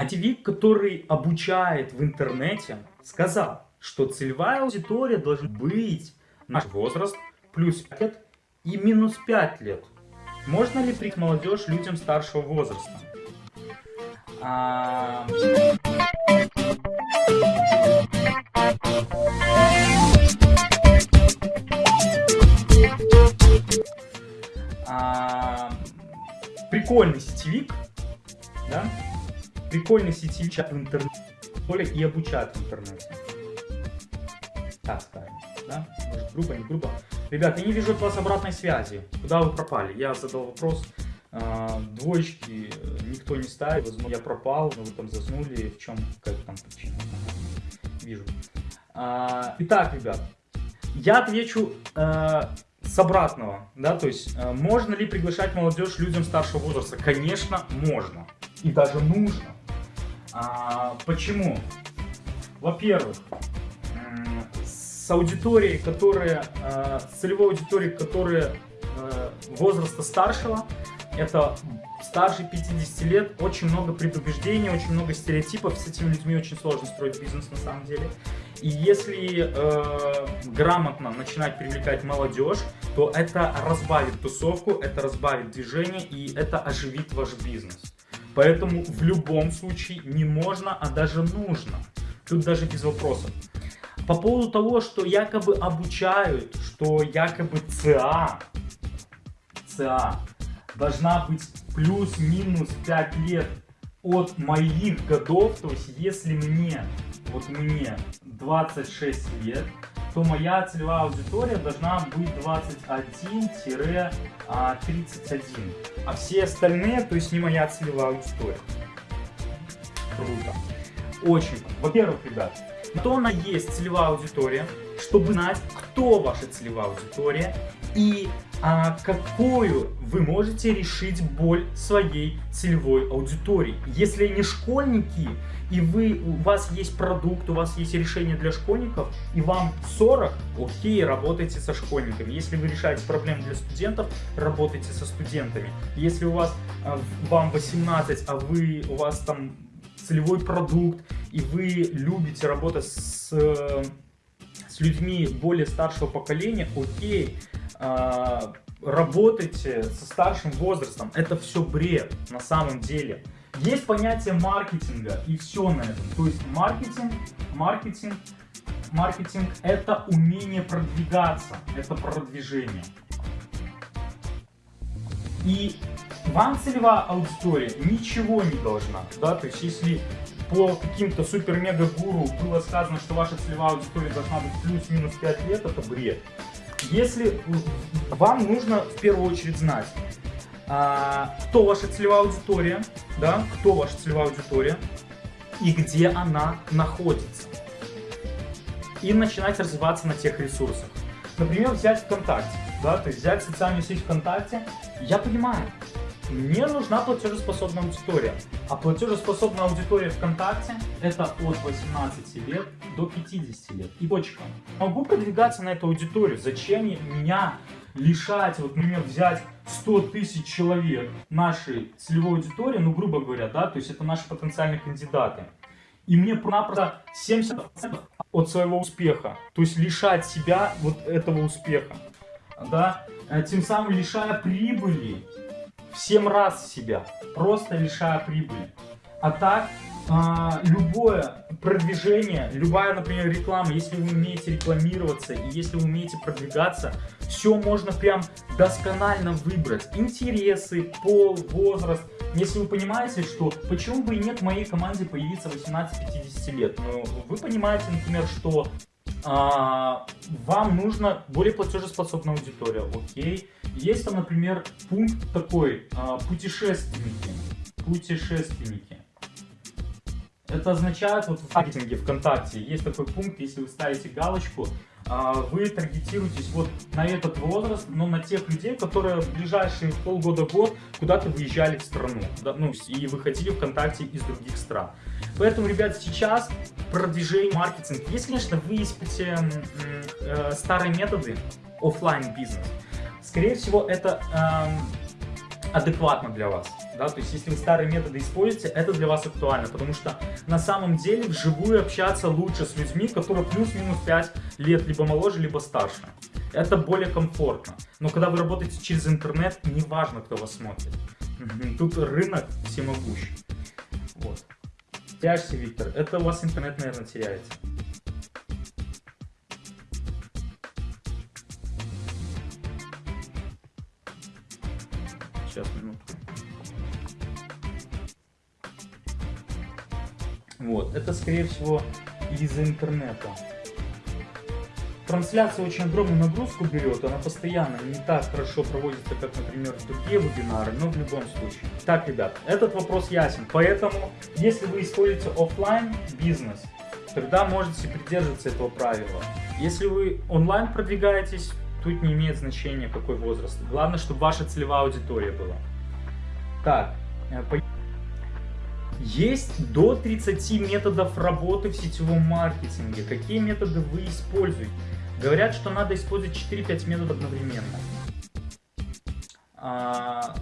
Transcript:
Сетевик, который обучает в интернете, сказал, что целевая аудитория должна быть наш возраст плюс 5 лет и минус 5 лет. Можно ли прийти молодежь людям старшего возраста? А... А... Прикольный сетевик, да? Прикольный сетевик в интернете и обучают в интернете. Так скажем, да? Может грубо, не грубо. Ребята, я не вижу от вас обратной связи. Куда вы пропали? Я задал вопрос. А, двоечки никто не ставит. Возможно, я пропал, но вы там заснули. В чем какая там причина? Вижу. А, итак, ребят, я отвечу э, с обратного, да, то есть э, можно ли приглашать молодежь людям старшего возраста? Конечно, можно и даже нужно. А, почему? Во-первых, с аудиторией, которая, э, с целевой аудиторией, которая э, возраста старшего, это старше 50 лет, очень много предубеждений, очень много стереотипов, с этими людьми очень сложно строить бизнес на самом деле. И если э, грамотно начинать привлекать молодежь, то это разбавит тусовку, это разбавит движение и это оживит ваш бизнес. Поэтому в любом случае не можно, а даже нужно. Тут даже без вопросов. По поводу того, что якобы обучают, что якобы ЦА, ЦА должна быть плюс-минус 5 лет от моих годов, то есть если мне, вот мне 26 лет, то моя целевая аудитория должна быть 21-31, а все остальные, то есть не моя целевая аудитория. Круто. Очень. Во-первых, ребят, кто она есть целевая аудитория, чтобы знать, кто ваша целевая аудитория и а, какую вы можете решить боль своей целевой аудитории. Если они школьники, и вы, у вас есть продукт, у вас есть решение для школьников, и вам 40, окей, работайте со школьниками. Если вы решаете проблемы для студентов, работайте со студентами. Если у вас, а, вам 18, а вы, у вас там целевой продукт, и вы любите работать с, с людьми более старшего поколения, окей, э, работайте со старшим возрастом. Это все бред на самом деле. Есть понятие маркетинга и все на этом. То есть маркетинг, маркетинг, маркетинг это умение продвигаться, это продвижение. И вам целевая аудитория ничего не должна, да, то есть если по каким-то супер-мега-гуру было сказано, что ваша целевая аудитория должна быть плюс-минус 5 лет, это бред. Если вам нужно в первую очередь знать, а, кто ваша целевая аудитория, да, кто ваша целевая аудитория и где она находится. И начинать развиваться на тех ресурсах. Например, взять ВКонтакте, да, то есть взять социальную сеть ВКонтакте, я понимаю, мне нужна платежеспособная аудитория. А платежеспособная аудитория ВКонтакте это от 18 лет до 50 лет. И точка. Могу продвигаться на эту аудиторию. Зачем меня лишать, вот, например, взять 100 тысяч человек нашей целевой аудитории, ну, грубо говоря, да, то есть это наши потенциальные кандидаты. И мне напросто 70% от своего успеха, то есть лишать себя вот этого успеха, да, э, тем самым лишая прибыли в 7 раз себя, просто лишая прибыли. А так, а, любое продвижение, любая, например, реклама, если вы умеете рекламироваться и если вы умеете продвигаться, все можно прям досконально выбрать. Интересы, пол, возраст. Если вы понимаете, что почему бы и нет в моей команде появиться 18-50 лет, но ну, вы понимаете, например, что вам нужно более платежеспособная аудитория, окей. Есть там, например, пункт такой, а, путешественники, путешественники. Это означает, вот в маркетинге ВКонтакте есть такой пункт, если вы ставите галочку, а, вы таргетируетесь вот на этот возраст, но на тех людей, которые в ближайшие полгода-год куда-то выезжали в страну, ну, и выходили ВКонтакте из других стран. Поэтому, ребят, сейчас продвижение, маркетинг. Если, конечно, вы испытите э, старые методы офлайн бизнес, скорее всего, это э, адекватно для вас. Да? То есть, если вы старые методы используете, это для вас актуально, потому что на самом деле вживую общаться лучше с людьми, которые плюс-минус 5 лет либо моложе, либо старше. Это более комфортно. Но когда вы работаете через интернет, неважно, кто вас смотрит. Тут рынок всемогущий. Вот. Тяжься, Виктор. Это у вас интернет, наверное, теряется. Сейчас, минутку. Вот, это, скорее всего, из-за интернета. Трансляция очень огромную нагрузку берет, она постоянно не так хорошо проводится, как, например, другие вебинары, но в любом случае. Так, ребят, этот вопрос ясен. Поэтому, если вы используете офлайн бизнес, тогда можете придерживаться этого правила. Если вы онлайн продвигаетесь, тут не имеет значения какой возраст. Главное, чтобы ваша целевая аудитория была. Так, э, есть до 30 методов работы в сетевом маркетинге. Какие методы вы используете? Говорят, что надо использовать 4-5 методов одновременно. А,